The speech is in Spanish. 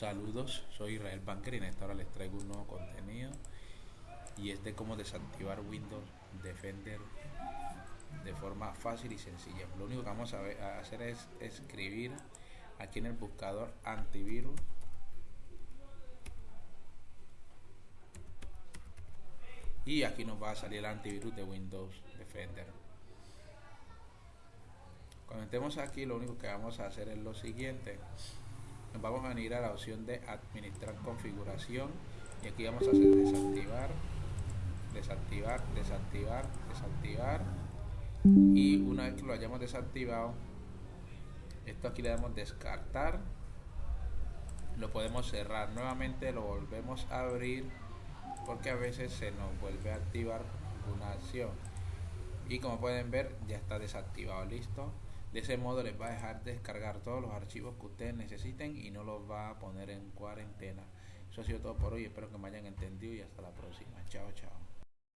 Saludos, soy Israel Banker y en esta hora les traigo un nuevo contenido y este cómo desactivar Windows Defender de forma fácil y sencilla. Lo único que vamos a, hacer es escribir aquí en el buscador antivirus y aquí nos va a salir el antivirus de Windows Defender. Cuando estemos aquí lo único que vamos a hacer es lo siguiente nos vamos a venir a la opción de administrar configuración. Y aquí vamos a hacer desactivar desactivar desactivar desactivar. Y una vez que lo hayamos desactivado esto aquí le damos descartar. Lo podemos cerrar. Nuevamente lo volvemos a abrir porque a veces se nos vuelve a activar una acción. Y como pueden ver ya está desactivado. Listo de ese modo les va a dejar descargar todos los archivos que ustedes necesiten y no los va a poner en cuarentena. Eso ha sido todo por hoy. Espero que me hayan entendido y hasta la próxima. Chao, chao.